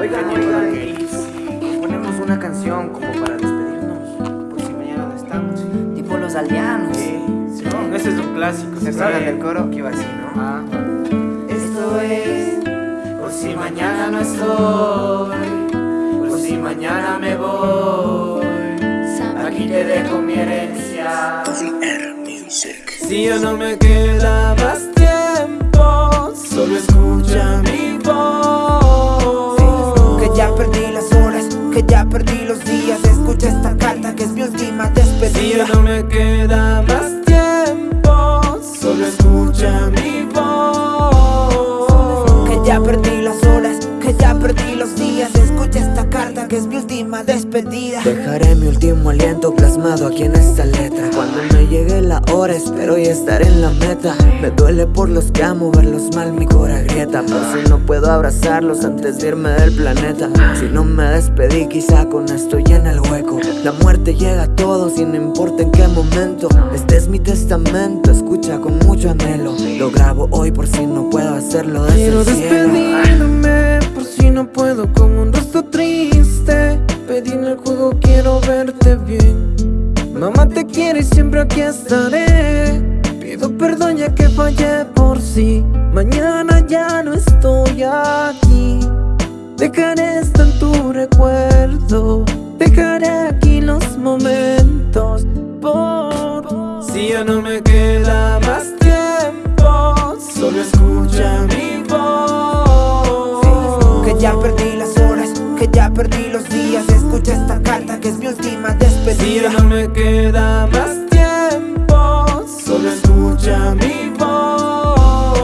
Oigan, oigan, ponemos una canción como para despedirnos. Por si mañana no estamos. Tipo los aldeanos. Sí, sí, no, ese es un clásico. ¿Se saben del coro? Que iba así, ¿no? Ah. Esto es por si mañana no estoy, por si mañana me voy. Aquí te dejo mi herencia. Si ya no me queda más tiempo, solo escucha ya perdí los días. Escucha esta carta que es mi última Si despedida ya no me queda más última despedida. Dejaré mi último aliento plasmado aquí en esta letra. Cuando me llegue la hora espero y estar en la meta. Me duele por los que amo, verlos mal mi cora grieta. Por si no puedo abrazarlos antes de irme del planeta. Si no me despedí quizá con esto llena el hueco. La muerte llega a todos y no importa en qué momento. Este es mi testamento, escucha con mucho anhelo. Lo grabo hoy por si no puedo hacerlo desde Quiero el cielo. despedirme por si no puedo con un rostro triste Mamá te quiere y siempre aquí estaré. Pido perdón ya que fallé por sí. Mañana ya no estoy aquí. Dejaré esto en tu recuerdo. Dejaré aquí los momentos por Si ya no me queda más tiempo Solo escucha mi voz. Que ya perdí las horas, que ya perdí los días. Escucha esta carta que es mi última Si ya no me queda más tiempo. Solo escucha mi voz.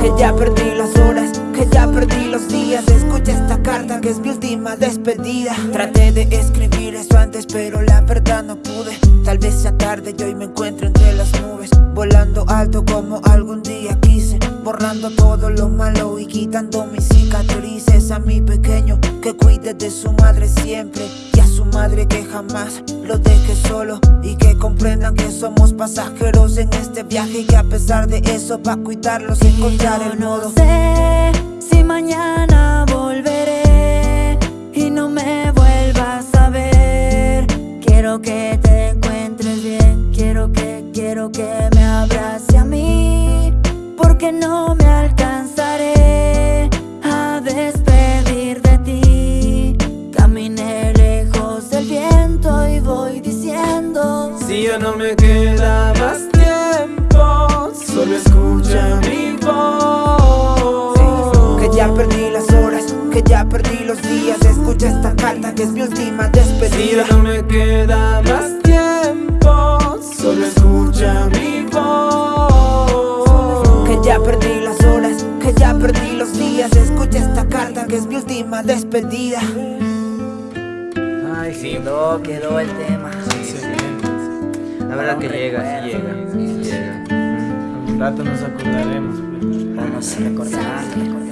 Que ya perdí las horas, que ya perdí los días. Escucha esta carta que es mi última despedida. Traté de escribir eso antes pero la verdad no pude. Tal vez sea tarde y hoy me encuentro entre las nubes. Volando alto como algún día quise. Borrando todo lo malo y quitando mis cicatrices A mi pequeño. Que cuide de su madre siempre madre que jamás lo deje solo Y que comprendan que somos pasajeros en este viaje Y que a pesar de eso pa' cuidarlos encontrar el no modo sé si mañana volveré y no me vuelvas a ver. Quiero que te encuentres bien, quiero que, quiero que me abrace a mí, porque no ya no me queda más tiempo. Solo escucha mi voz. Que ya perdí las horas, que ya perdí los días. Escucha esta carta que es mi última Si despedida ya no me queda más tiempo Solo escucha mi voz. Que ya perdí las horas, que ya perdí los días. Escucha esta carta que es mi última despedida. Ay, sí, quedó, quedó el tema. La verdad que llega, sí llega. Sí llega. Un rato nos acordaremos pues. Vamos a recordar, recordar.